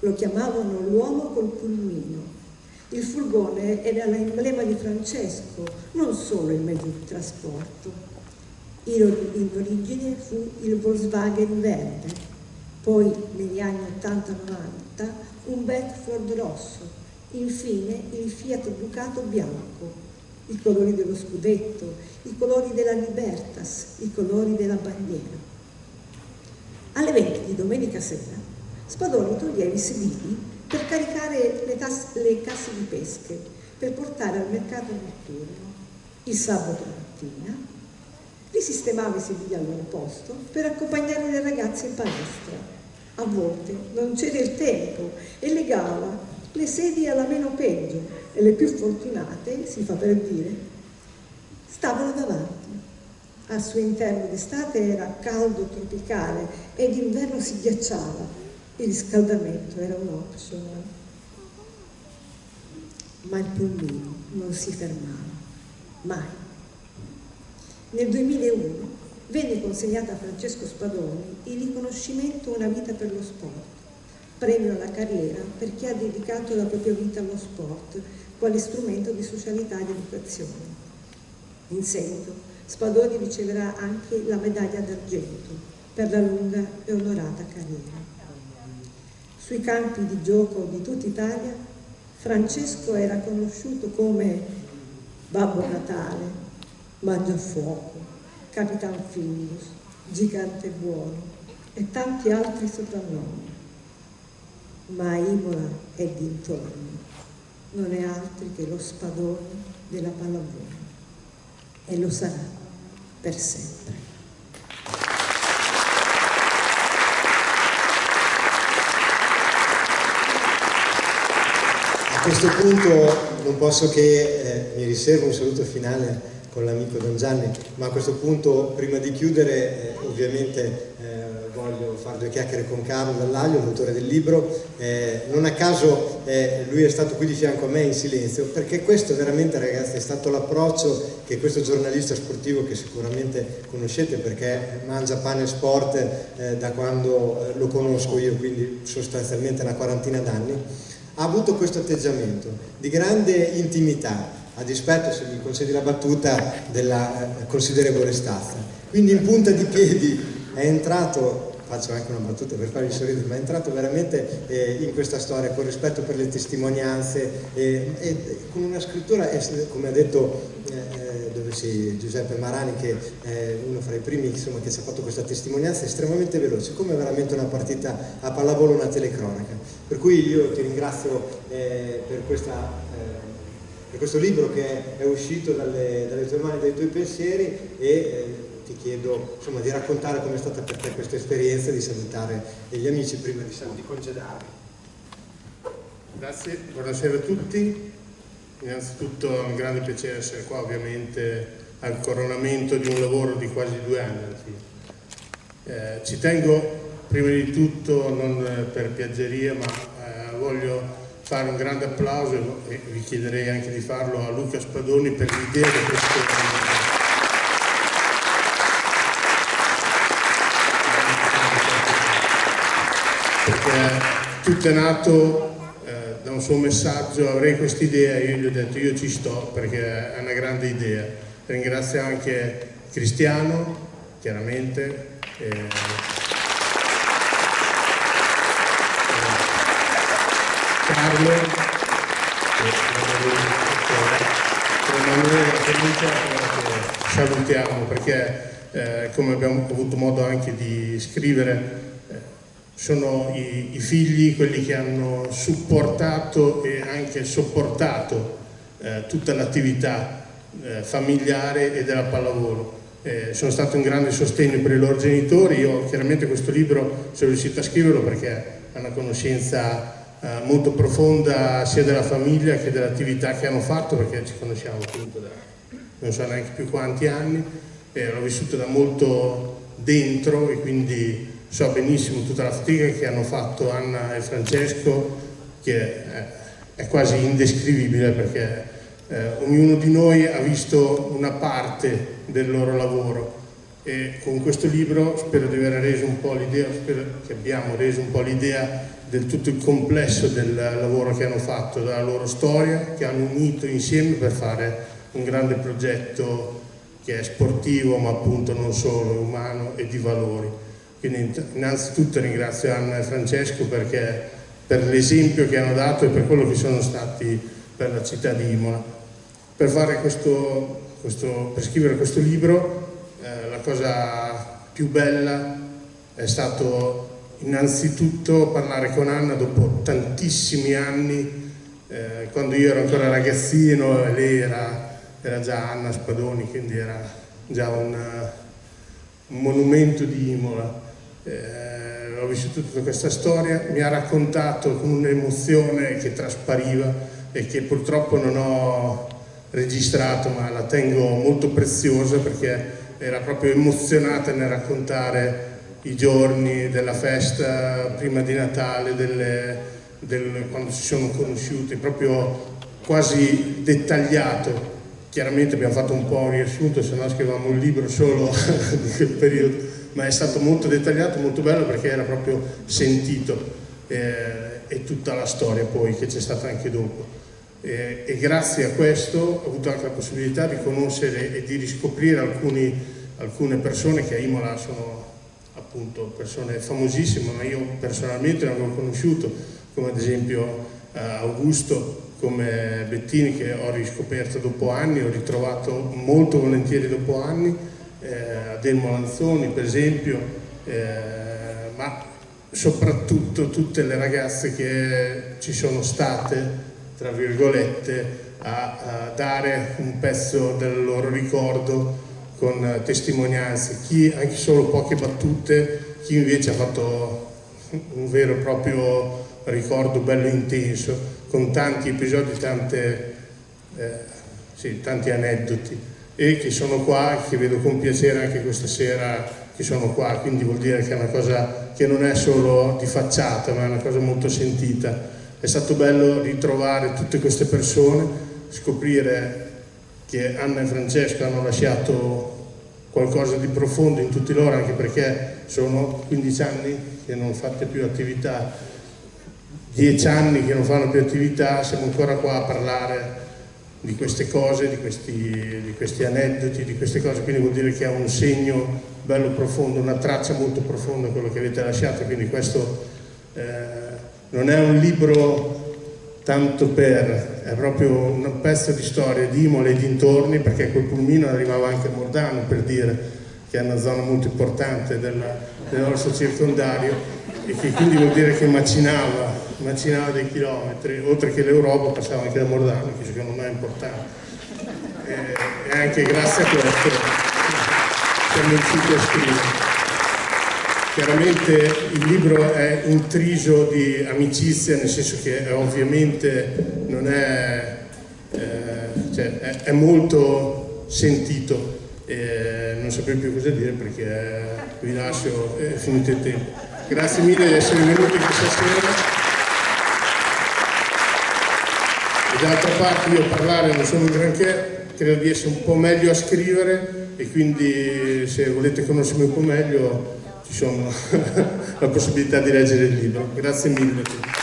Lo chiamavano l'uomo col pulmino. Il furgone era l'emblema di Francesco, non solo il mezzo di trasporto, in origine fu il Volkswagen verde, poi negli anni 80-90 un Bedford rosso, infine il Fiat Ducato bianco, i colori dello scudetto, i colori della Libertas, i colori della bandiera. Alle 20 di domenica sera Spadoni toglieva i sedili per caricare le, le casse di pesche per portare al mercato notturno. Il sabato mattina risistemava i sedili al loro posto per accompagnare le ragazze in palestra. A volte non c'era il tempo e legava le sedie alla meno peggio e le più fortunate, si fa per dire, stavano davanti. Al suo interno d'estate era caldo tropicale e d'inverno si ghiacciava. Il riscaldamento era un optional. Ma il pulmino non si fermava, mai. Nel 2001 venne consegnato a Francesco Spadoni il riconoscimento Una vita per lo sport, premio alla carriera per chi ha dedicato la propria vita allo sport quale strumento di socialità ed educazione. In seguito Spadoni riceverà anche la medaglia d'argento per la lunga e onorata carriera. Sui campi di gioco di tutta Italia, Francesco era conosciuto come Babbo Natale, Mangiafuoco, Capitan Findus, Gigante Buono e tanti altri soprannomi. Ma Imola e dintorni non è altro che lo spadone della pallavolo e lo sarà per sempre. A questo punto non posso che eh, mi riservo un saluto finale con l'amico Don Gianni, ma a questo punto prima di chiudere eh, ovviamente eh, voglio fare due chiacchiere con Carlo Dallaglio, l'autore del libro, eh, non a caso eh, lui è stato qui di fianco a me in silenzio, perché questo veramente ragazzi è stato l'approccio che questo giornalista sportivo che sicuramente conoscete perché mangia pane e sport da quando lo conosco io, quindi sostanzialmente una quarantina d'anni, ha avuto questo atteggiamento di grande intimità, a dispetto, se mi concedi la battuta, della eh, considerevole stazza. Quindi in punta di piedi è entrato faccio anche una battuta per farvi sorridere, ma è entrato veramente eh, in questa storia con rispetto per le testimonianze e, e con una scrittura, come ha detto eh, eh, dove si, Giuseppe Marani, che è uno fra i primi insomma, che ci ha fatto questa testimonianza, estremamente veloce, come veramente una partita a pallavolo, una telecronaca. Per cui io ti ringrazio eh, per questa per questo libro che è uscito dalle, dalle tue mani, dai tuoi pensieri e eh, ti chiedo insomma, di raccontare come è stata per te questa esperienza di salutare gli amici prima di, di congedarli. Grazie, buonasera a tutti. Innanzitutto è un grande piacere essere qua, ovviamente al coronamento di un lavoro di quasi due anni. Eh, ci tengo prima di tutto, non per piaggeria, ma eh, voglio fare un grande applauso e vi chiederei anche di farlo a Luca Spadoni per l'idea di questo tutto è nato eh, da un suo messaggio, avrei questa idea, io gli ho detto io ci sto perché è una grande idea. Ringrazio anche Cristiano, chiaramente. Eh, Carlo, salutiamo perché eh, come abbiamo avuto modo anche di scrivere sono i, i, figli quelli che hanno supportato e anche sopportato eh, tutta l'attività eh, familiare e della pallavolo. Eh, sono stato un grande sostegno per i loro genitori, io chiaramente questo libro sono riuscito a scriverlo perché ha una conoscenza eh, molto profonda sia della famiglia che dell'attività che hanno fatto perché ci conosciamo appunto da non so neanche più quanti anni, l'ho vissuto da molto dentro e quindi so benissimo tutta la fatica che hanno fatto Anna e Francesco, che è quasi indescrivibile perché eh, ognuno di noi ha visto una parte del loro lavoro. E con questo libro spero di aver reso un po' l'idea, spero che abbiamo reso un po' l'idea del tutto il complesso del lavoro che hanno fatto, della loro storia, che hanno unito insieme per fare un grande progetto che è sportivo ma appunto non solo, umano e di valori. Quindi innanzitutto ringrazio Anna e Francesco perché, per l'esempio che hanno dato e per quello che sono stati per la città di Imola. Per, questo, questo, per scrivere questo libro eh, la cosa più bella è stato innanzitutto parlare con Anna dopo tantissimi anni, eh, quando io ero ancora ragazzino e lei era, era già Anna Spadoni, quindi era già un, un monumento di Imola. Eh, ho vissuto tutta questa storia, mi ha raccontato con un'emozione che traspariva e che purtroppo non ho registrato ma la tengo molto preziosa perché era proprio emozionata nel raccontare i giorni della festa prima di Natale, delle, del, quando si sono conosciuti, proprio quasi dettagliato. Chiaramente abbiamo fatto un po' un riassunto, se no scrivevamo un libro solo di quel periodo ma è stato molto dettagliato, molto bello perché era proprio sentito eh, e tutta la storia poi che c'è stata anche dopo. eh, e grazie a questo ho avuto anche la possibilità di conoscere e di riscoprire alcuni, alcune persone che a Imola sono appunto persone famosissime, ma io personalmente non avevo conosciuto, come ad esempio eh, Augusto, come Bettini che ho riscoperto dopo anni, ho ritrovato molto volentieri dopo anni, eh, Adelmo Lanzoni per esempio, eh, ma soprattutto tutte le ragazze che ci sono state, tra virgolette, a, a dare un pezzo del loro ricordo con testimonianze, chi anche solo poche battute, chi invece ha fatto un vero e proprio ricordo bello intenso, con tanti episodi, tante, eh, sì, tanti aneddoti e che sono qua, che vedo con piacere anche questa sera che sono qua, quindi vuol dire che è una cosa che non è solo di facciata, ma è una cosa molto sentita. È stato bello ritrovare tutte queste persone, scoprire che Anna e Francesco hanno lasciato qualcosa di profondo in tutti loro, anche perché sono 15 anni che non fate più attività, 10 anni che non fanno più attività, siamo ancora qua a parlare di queste cose, di questi, di questi aneddoti, di queste cose, quindi vuol dire che ha un segno bello profondo, una traccia molto profonda quello che avete lasciato, quindi questo eh, non è un libro tanto per, è proprio un pezzo di storia di Imola e dintorni perché quel pulmino arrivava anche a Mordano per dire che è una zona molto importante della, del nostro circondario e che quindi vuol dire che macinava, macinava dei chilometri, oltre che l'Europa passava anche da Mordano che secondo me è importante e, e anche grazie a questo siamo riusciti a scrivere. Chiaramente il libro è intriso di amicizia, nel senso che è, ovviamente non è, eh, cioè, è, è, molto sentito, eh, non saprei più cosa dire perché vi lascio, è finito il tempo. Grazie mille di essere venuti questa sera. D'altra parte io parlare non sono un granché, credo di essere un po' meglio a scrivere e quindi se volete conoscermi un po' meglio sono la possibilità di leggere il libro. Grazie mille.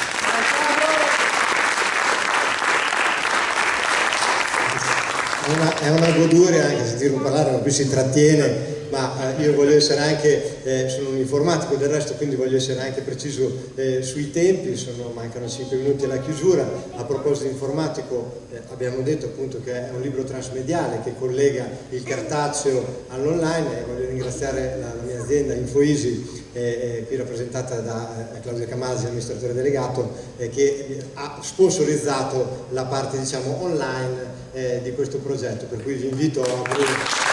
Una, è una goduria anche sentirlo parlare, ma qui si trattiene ma eh, io voglio essere anche, eh, sono un informatico del resto, quindi voglio essere anche preciso eh, sui tempi, sono, mancano 5 minuti alla chiusura. A proposito di informatico eh, abbiamo detto appunto che è un libro transmediale che collega il cartaceo all'online e voglio ringraziare la, la mia azienda Infoisi eh, qui rappresentata da eh, Claudio Camasi, amministratore delegato, eh, che ha sponsorizzato la parte diciamo, online eh, di questo progetto, per cui vi invito a...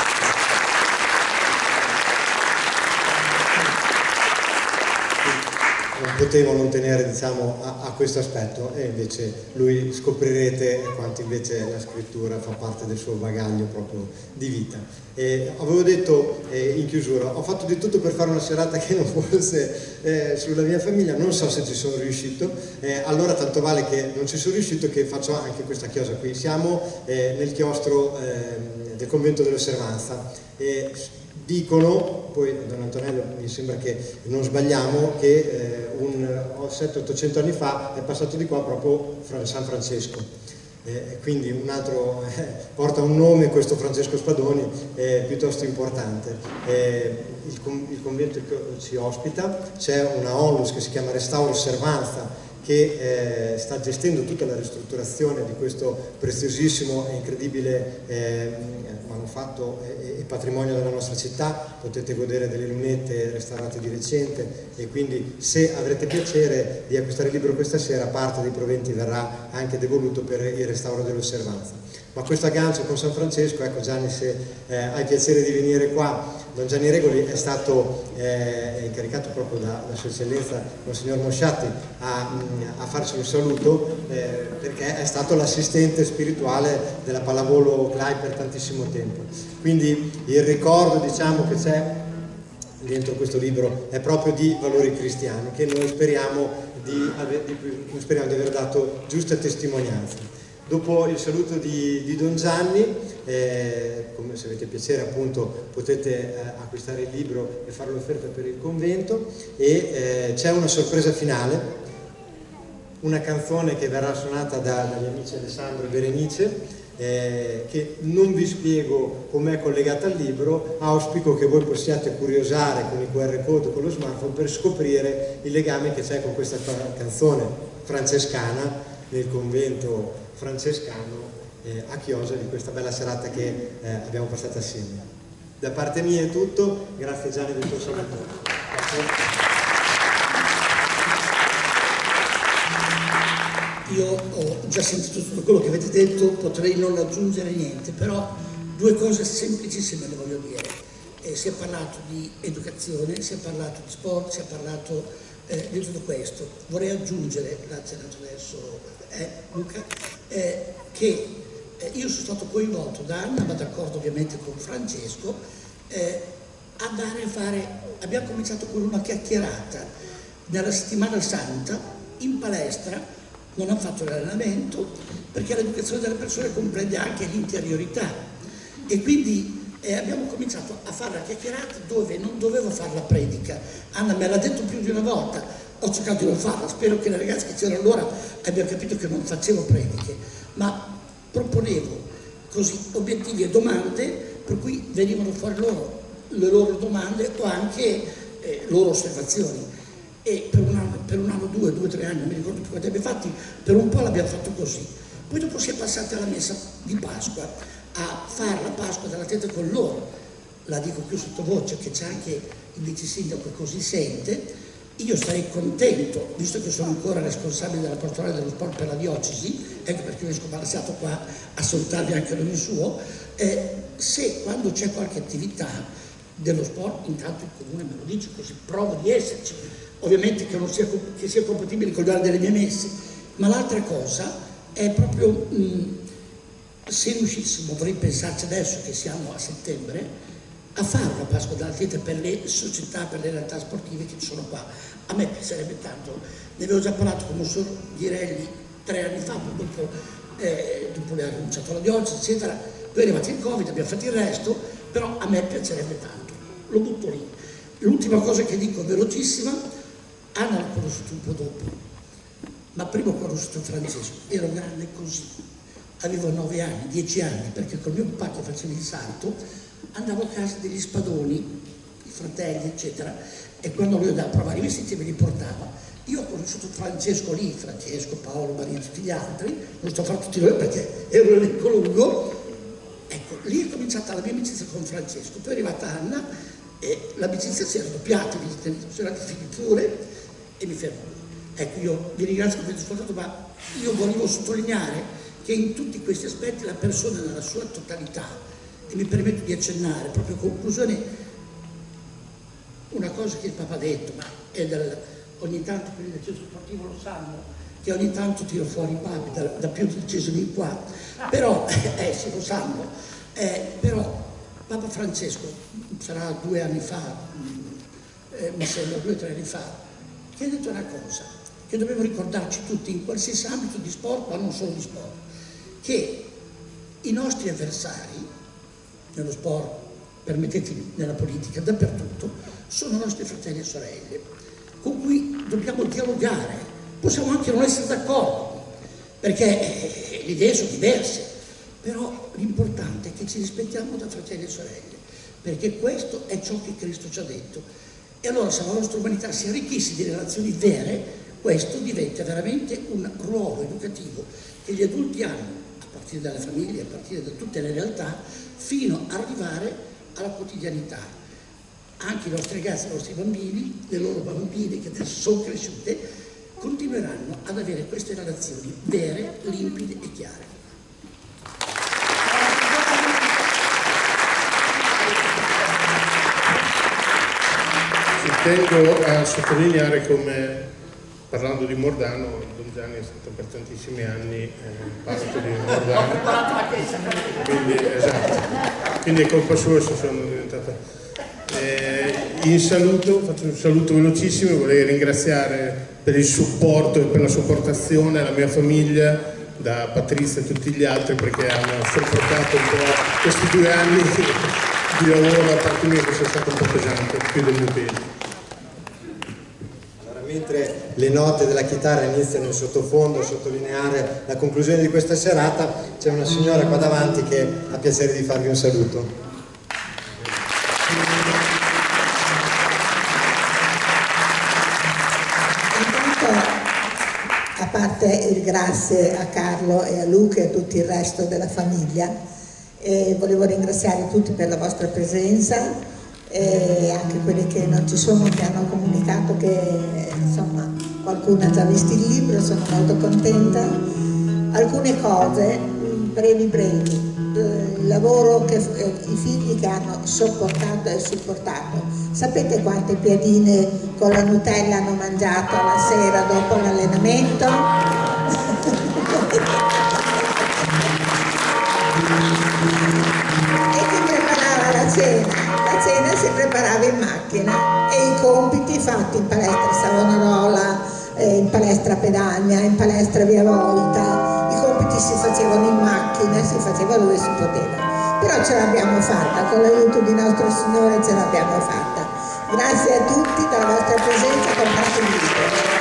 potevo non tenere diciamo, a, a, questo aspetto e invece lui scoprirete quanto invece la scrittura fa parte del suo bagaglio proprio di vita. E avevo detto eh, in chiusura, ho fatto di tutto per fare una serata che non fosse eh, sulla mia famiglia, non so se ci sono riuscito, eh, allora tanto vale che non ci sono riuscito che faccio anche questa chiosa qui. Siamo eh, nel chiostro ehm, del convento dell'osservanza dicono, poi Don Antonello mi sembra che non sbagliamo, che eh, 700-800 anni fa è passato di qua proprio San Francesco. Eh, quindi un altro eh, porta un nome questo Francesco Spadoni piuttosto importante eh, il, il, convento ci ospita c'è una onlus che si chiama Restauro Osservanza che eh, sta gestendo tutta la ristrutturazione di questo preziosissimo e incredibile eh, manufatto e, e, patrimonio della nostra città, potete godere delle lunette restaurate di recente e quindi se avrete piacere di acquistare il libro questa sera parte dei proventi verrà anche devoluto per il restauro dell'osservanza. Ma questo aggancio con San Francesco, ecco Gianni se eh, hai piacere di venire qua, Don Gianni Regoli è stato eh, incaricato proprio da, da Sua Eccellenza Monsignor Mosciatti a, a farci un saluto eh, perché è stato l'assistente spirituale della pallavolo CLAI per tantissimo tempo. Quindi il ricordo diciamo, che c'è dentro questo libro è proprio di valori cristiani che noi speriamo di, aver, di, speriamo di aver dato giuste testimonianze. Dopo il saluto di, di Don Gianni, eh, come se avete piacere appunto potete eh, acquistare il libro e fare l'offerta per il convento. E eh, c'è una sorpresa finale. Una canzone che verrà suonata da, dagli amici Alessandro e Berenice eh, che non vi spiego com'è collegata al libro, auspico che voi possiate curiosare con i QR code con lo smartphone per scoprire il legame che c'è con questa canzone francescana nel convento francescano eh, a Chiosa di questa bella serata che eh, abbiamo passato assieme. Da parte mia è tutto, grazie Gianni del tuo saluto. Io ho già sentito tutto quello che avete detto, potrei non aggiungere niente, però due cose semplicissime le voglio dire. Eh, si è parlato di educazione, si è parlato di sport, si è parlato eh, di tutto questo. Vorrei aggiungere, grazie adesso eh, Luca, eh, che eh, io sono stato coinvolto da Anna, ma d'accordo ovviamente con Francesco, eh, andare a fare, abbiamo cominciato con una chiacchierata nella settimana santa in palestra non hanno fatto l'allenamento perché l'educazione delle persone comprende anche l'interiorità e quindi eh, abbiamo cominciato a fare la chiacchierata dove non dovevo fare la predica. Anna me l'ha detto più di una volta. Ho cercato di non farla. Spero che le ragazze che c'erano allora abbiano capito che non facevo prediche. Ma proponevo così obiettivi e domande per cui venivano fuori loro le loro domande o anche eh, loro osservazioni. E per un anno, per un anno due, due, tre anni, non mi ricordo più quanti abbiamo fatti, per un po' l'abbiamo fatto così. Poi dopo si è passati alla messa di Pasqua, a fare la Pasqua della teta con loro. La dico più sottovoce che c'è anche il vice sindaco così sente. Io sarei contento, visto che sono ancora responsabile della pastorale dello sport per la diocesi, ecco perché io esco balanzato qua a soltarvi anche l'ogni suo, eh, se quando c'è qualche attività dello sport, intanto il comune me lo dice così provo di esserci, ovviamente che, sia, che sia, compatibile con l'ora delle mie messe, ma l'altra cosa è proprio mh, se riuscissimo, vorrei pensarci adesso che siamo a settembre, a fare una Pasqua dell'Atleta per le società, per le realtà sportive che ci sono qua. A me piacerebbe tanto, ne avevo già parlato con Monsignor Ghirelli tre anni fa, dopo, eh, dopo le ha rinunciato alla diocesi, eccetera, poi è arrivato il Covid, abbiamo fatto il resto, però a me piacerebbe tanto, lo butto lì. L'ultima cosa che dico velocissima, Anna l'ho conosciuto un po' dopo, ma prima ho conosciuto Francesco, ero grande così, avevo nove anni, dieci anni, perché con mio papà che faceva il salto andavo a casa degli spadoni, i fratelli, eccetera, e quando lui andava a provare i vestiti me li portava. Io ho conosciuto Francesco lì, Francesco, Paolo, Maria e tutti gli altri, non sto a fare tutti loro perché ero un elenco lungo, ecco, lì è cominciata la mia amicizia con Francesco, poi è arrivata Anna e l'amicizia si è raddoppiata, sono andati figli pure, e mi fermo. Ecco, io vi ringrazio per aver ascoltato, ma io volevo sottolineare che in tutti questi aspetti la persona nella sua totalità, e mi permetto di accennare, proprio a conclusione, una cosa che il Papa ha detto, ma è del, ogni tanto quelli del centro sportivo lo sanno, che ogni tanto tiro fuori i papi da, da più di qua, però, eh sì lo sanno, eh, però Papa Francesco, sarà due anni fa, eh, mi sembra due o tre anni fa, che ha detto una cosa, che dobbiamo ricordarci tutti in qualsiasi ambito di sport, ma non solo di sport, che i nostri avversari, nello sport, permettetemi, nella politica, dappertutto, sono nostri fratelli e sorelle, con cui dobbiamo dialogare. Possiamo anche non essere d'accordo, perché le idee sono diverse, però l'importante è che ci rispettiamo da fratelli e sorelle, perché questo è ciò che Cristo ci ha detto e allora se la nostra umanità si arricchisse di relazioni vere, questo diventa veramente un ruolo educativo che gli adulti hanno, partire dalle famiglie, a partire da tutte le realtà, fino ad arrivare alla quotidianità. Anche i nostri ragazzi, i nostri bambini, le loro bambine che adesso sono cresciute, continueranno ad avere queste relazioni vere, limpide e chiare. tengo a sottolineare come, parlando di Mordano, Don Gianni è stato per tantissimi anni eh, parte di Mordano. Quindi, esatto, quindi è colpa sua se sono diventata... Eh, in saluto, faccio un saluto velocissimo, vorrei ringraziare per il supporto e per la sopportazione la mia famiglia, da Patrizia e tutti gli altri perché hanno sopportato un po' questi due anni di lavoro a parte mia che sia stato un po' pesante, più del mio peso mentre le note della chitarra iniziano in sottofondo a sottolineare la conclusione di questa serata, c'è una signora qua davanti che ha piacere di farvi un saluto. a parte il grazie a Carlo e a Luca e a tutto il resto della famiglia, e volevo ringraziare tutti per la vostra presenza e anche quelli che non ci sono che hanno comunicato che insomma qualcuno ha già visto il libro, sono molto contenta. Alcune cose, brevi brevi, il lavoro che eh, i figli che hanno sopportato e supportato. Sapete quante piadine con la Nutella hanno mangiato la sera dopo l'allenamento? e la cena? La cena si preparava in macchina e i compiti fatti in palestra Savonarola, eh, in palestra Pedagna, in palestra Via Volta, i compiti si facevano in macchina, si faceva dove si poteva. Però ce l'abbiamo fatta, con l'aiuto di nostro Signore ce l'abbiamo fatta. Grazie a tutti della vostra presenza, comprate il